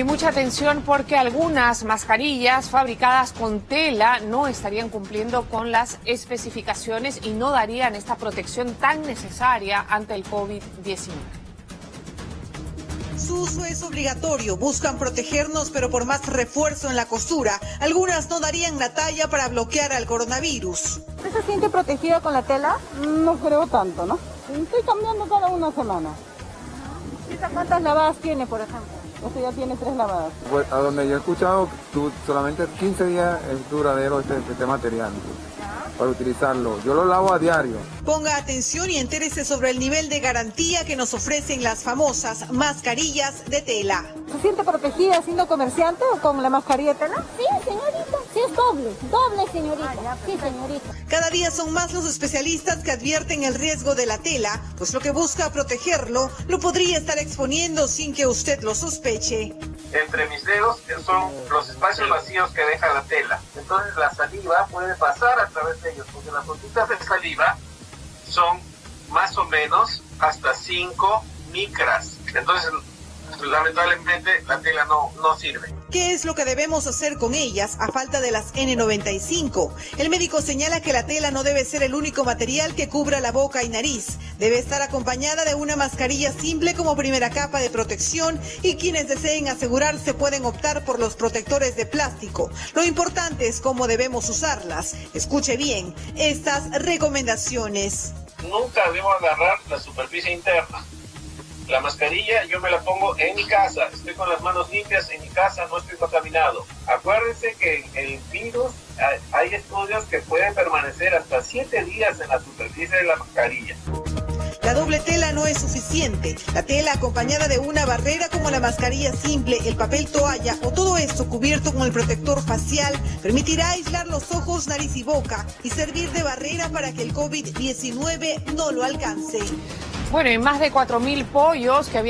y mucha atención porque algunas mascarillas fabricadas con tela no estarían cumpliendo con las especificaciones y no darían esta protección tan necesaria ante el COVID-19. Su uso es obligatorio, buscan protegernos, pero por más refuerzo en la costura, algunas no darían la talla para bloquear al coronavirus. ¿Usted se siente protegido con la tela? No creo tanto, ¿no? Estoy cambiando cada una semana. ¿Cuántas lavadas tiene, por ejemplo? Este ya tiene tres lavadas. Pues a donde yo he escuchado, tú, solamente 15 días es duradero este, este material para utilizarlo. Yo lo lavo a diario. Ponga atención y entérese sobre el nivel de garantía que nos ofrecen las famosas mascarillas de tela. ¿Se siente protegida siendo comerciante o con la mascarilla de tela? Sí, señorita. Doble. Doble, señorita. Sí, señorita. Cada día son más los especialistas que advierten el riesgo de la tela, pues lo que busca protegerlo lo podría estar exponiendo sin que usted lo sospeche. Entre mis dedos son los espacios vacíos que deja la tela. Entonces la saliva puede pasar a través de ellos, porque las gotitas de saliva son más o menos hasta 5 micras. Entonces lamentablemente la tela no, no sirve. ¿Qué es lo que debemos hacer con ellas a falta de las N95? El médico señala que la tela no debe ser el único material que cubra la boca y nariz. Debe estar acompañada de una mascarilla simple como primera capa de protección y quienes deseen asegurarse pueden optar por los protectores de plástico. Lo importante es cómo debemos usarlas. Escuche bien estas recomendaciones. Nunca debo agarrar la superficie interna la mascarilla yo me la pongo en mi casa, estoy con las manos limpias en mi casa, no estoy contaminado. Acuérdense que el virus, hay estudios que pueden permanecer hasta 7 días en la superficie de la mascarilla. La doble tela no es suficiente. La tela acompañada de una barrera como la mascarilla simple, el papel toalla o todo esto cubierto con el protector facial permitirá aislar los ojos, nariz y boca y servir de barrera para que el COVID-19 no lo alcance. Bueno, y más de 4.000 pollos que habían